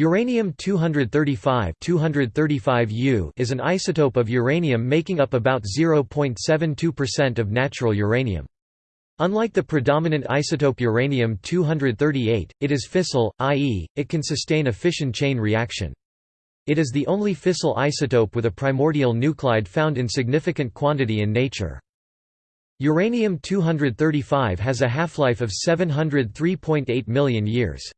Uranium-235 235U is an isotope of uranium making up about 0.72% of natural uranium. Unlike the predominant isotope uranium-238, it is fissile, i.e., it can sustain a fission chain reaction. It is the only fissile isotope with a primordial nuclide found in significant quantity in nature. Uranium-235 has a half-life of 703.8 million years.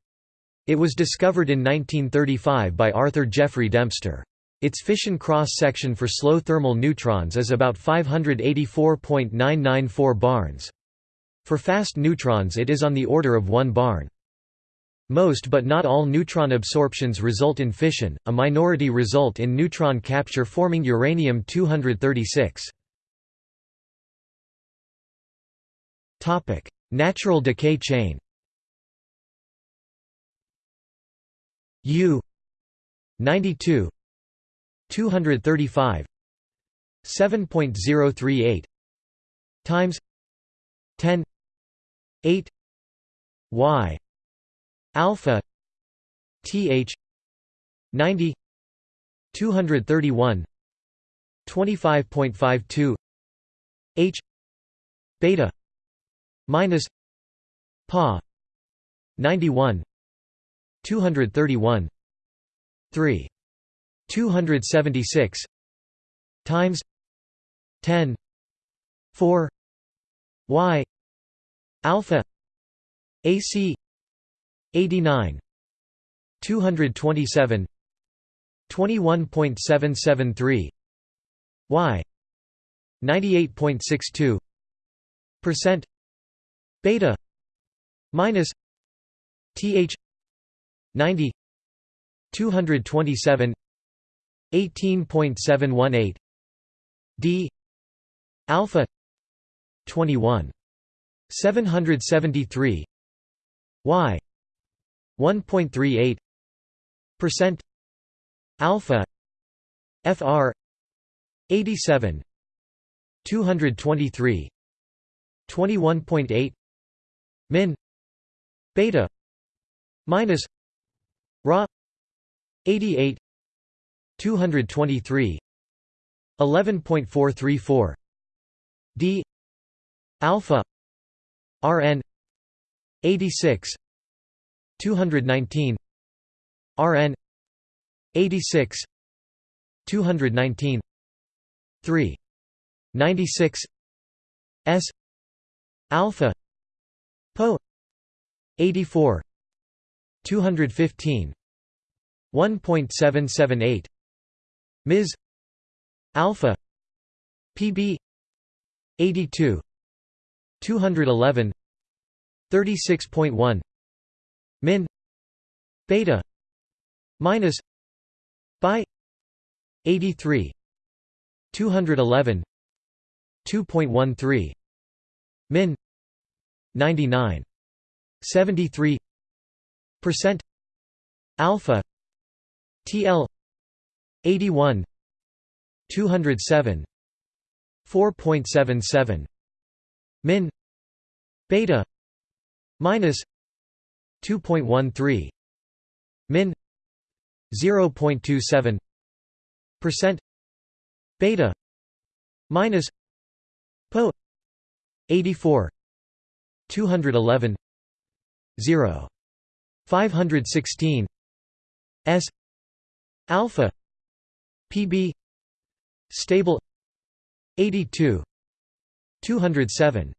It was discovered in 1935 by Arthur Jeffrey Dempster. Its fission cross-section for slow thermal neutrons is about 584.994 barns. For fast neutrons it is on the order of 1 barn. Most but not all neutron absorptions result in fission, a minority result in neutron capture forming uranium-236. Natural decay chain U 92 235 7.038 times 10 8 y alpha th 90 231 25.52 h beta minus pa 91 231 3 276 times 10 4 y alpha ac 89 227 21.773 y 98.62 percent beta minus th 90 227 18.718 d alpha 21 773 y 1.38 percent alpha fr 87 223 21.8 min beta minus Ra 88 223 11.434 D. Alpha. RN. 86 219 RN. 86 219 3 96 S. Alpha. Po 84 215 1.778 ms alpha. Pb 82 211 36.1 min. Beta. Minus. By 83 211 2.13 min. 99 73 percent alpha tl 81 207 4.77 min beta minus 2.13 min 0.27 percent beta minus po 84 211 0 516 s. Alpha. Pb stable. 82 207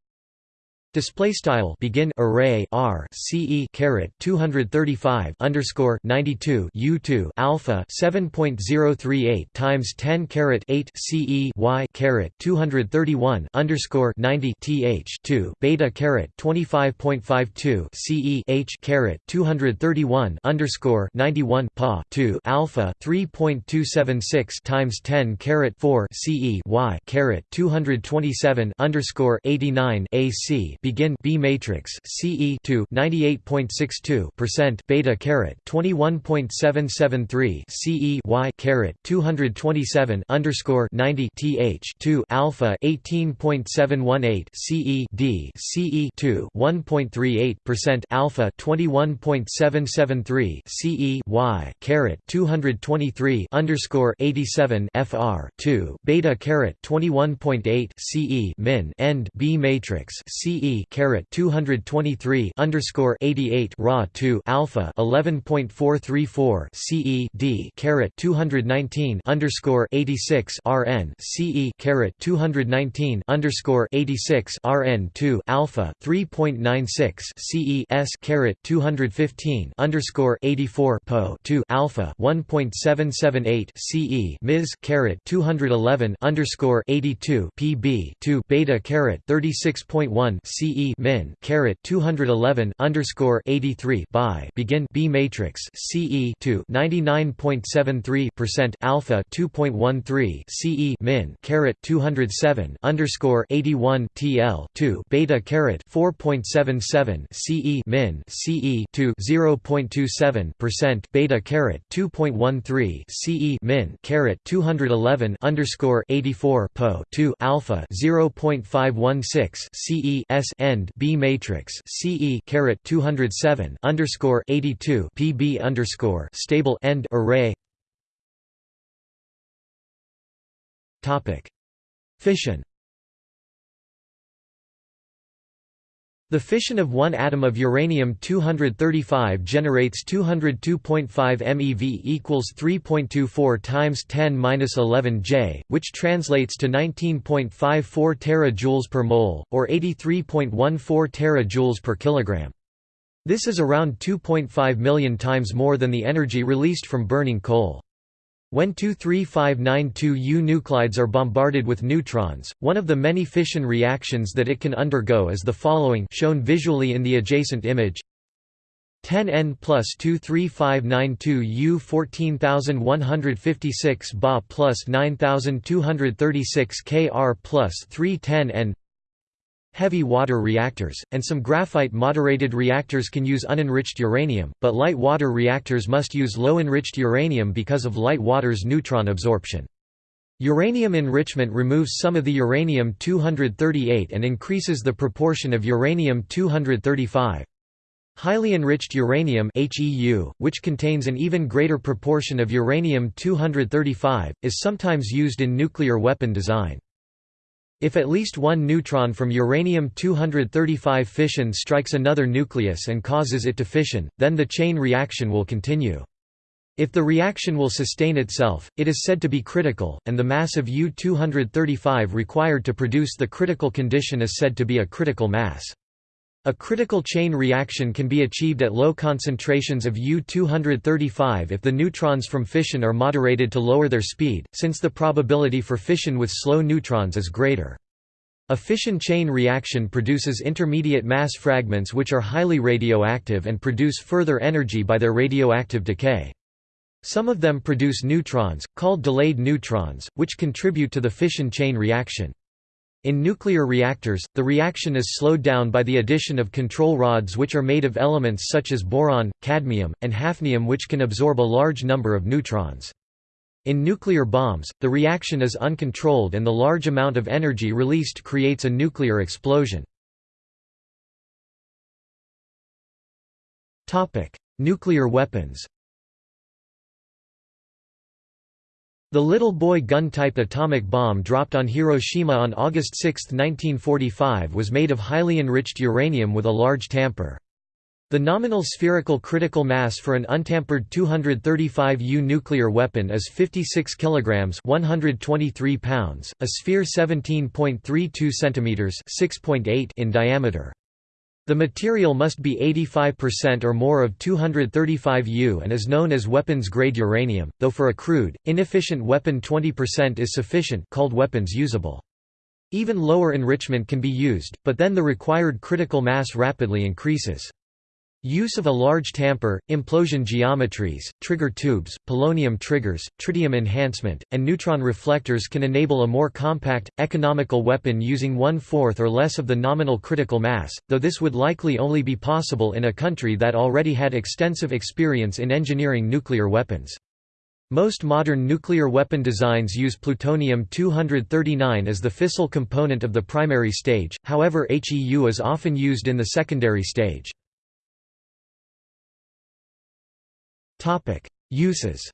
Display style begin array r c e caret 235 underscore 92 u2 alpha 7.038 times 10 caret 8 c e y caret 231 underscore 90 th 2 beta caret 25.52 ce h caret 231 underscore 91 pa 2 alpha 3.276 times 10 caret 4 c e y caret 227 underscore 89 ac begin B matrix CE 2 98.62% beta caret 21.773 CE Y caret 227 underscore 90 TH 2 alpha 18.718 CE D CE 2 1.38% alpha 21.773 CE Y caret 223 underscore 87 FR 2 beta caret 21.8 CE min end B matrix CE caret 223 underscore 88 raw 2 alpha 11.434 CE D caret 219 underscore 86 RN CE caret 219 underscore 86 RN 2 alpha 3.96 CE S caret 215 underscore 84 Po 2 alpha 1.778 CE Ms caret 211 underscore 82 PB 2 beta caret 36.1 CE min caret 211 underscore 83 by begin B matrix CE 2 99.73 percent alpha 2.13 CE min caret 207 underscore 81 TL 2 beta caret 4.77 CE min CE 2 0.27 percent beta caret 2.13 CE min caret 211 underscore 84 Po 2 alpha 0.516 CE S end B matrix CE caret 207 underscore 82 PB underscore stable end array. Topic. Fission The fission of one atom of uranium-235 generates 202.5 MeV equals 3.24 times 10^-11 J, which translates to 19.54 terajoules per mole, or 83.14 terajoules per kilogram. This is around 2.5 million times more than the energy released from burning coal. When 23592U nuclides are bombarded with neutrons, one of the many fission reactions that it can undergo is the following shown visually in the adjacent image. 10N plus 23592U 14156 Ba plus 9236 Kr plus 310N Heavy water reactors, and some graphite-moderated reactors can use unenriched uranium, but light water reactors must use low-enriched uranium because of light water's neutron absorption. Uranium enrichment removes some of the uranium-238 and increases the proportion of uranium-235. Highly enriched uranium HEU, which contains an even greater proportion of uranium-235, is sometimes used in nuclear weapon design. If at least one neutron from uranium-235 fission strikes another nucleus and causes it to fission, then the chain reaction will continue. If the reaction will sustain itself, it is said to be critical, and the mass of U-235 required to produce the critical condition is said to be a critical mass. A critical chain reaction can be achieved at low concentrations of U-235 if the neutrons from fission are moderated to lower their speed, since the probability for fission with slow neutrons is greater. A fission chain reaction produces intermediate mass fragments which are highly radioactive and produce further energy by their radioactive decay. Some of them produce neutrons, called delayed neutrons, which contribute to the fission chain reaction. In nuclear reactors, the reaction is slowed down by the addition of control rods which are made of elements such as boron, cadmium, and hafnium which can absorb a large number of neutrons. In nuclear bombs, the reaction is uncontrolled and the large amount of energy released creates a nuclear explosion. Nuclear weapons The Little Boy gun-type atomic bomb dropped on Hiroshima on August 6, 1945 was made of highly enriched uranium with a large tamper. The nominal spherical critical mass for an untampered 235U nuclear weapon is 56 kilograms, 123 pounds, a sphere 17.32 centimeters, 6.8 in diameter. The material must be 85% or more of 235U and is known as weapons-grade uranium, though for a crude, inefficient weapon 20% is sufficient called weapons usable. Even lower enrichment can be used, but then the required critical mass rapidly increases. Use of a large tamper, implosion geometries, trigger tubes, polonium triggers, tritium enhancement, and neutron reflectors can enable a more compact, economical weapon using one-fourth or less of the nominal critical mass, though this would likely only be possible in a country that already had extensive experience in engineering nuclear weapons. Most modern nuclear weapon designs use plutonium-239 as the fissile component of the primary stage, however HEU is often used in the secondary stage. Uses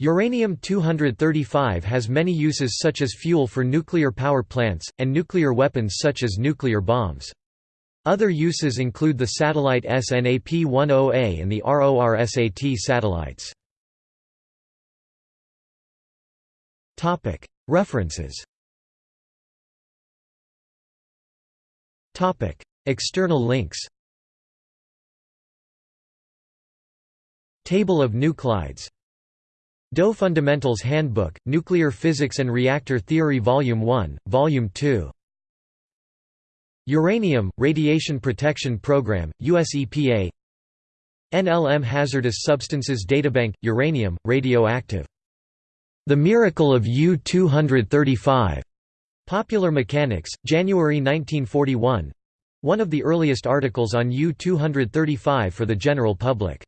Uranium-235 has many uses such as fuel for nuclear power plants, and nuclear weapons such as nuclear bombs. Other uses include the satellite SNAP-10A and the RORSAT satellites. References. External links Table of nuclides DOE Fundamentals Handbook, Nuclear Physics and Reactor Theory Volume 1, Volume 2 Uranium, Radiation Protection Program, US EPA NLM Hazardous Substances Databank, Uranium, Radioactive. The Miracle of U-235. Popular Mechanics, January 1941 one of the earliest articles on U-235 for the general public.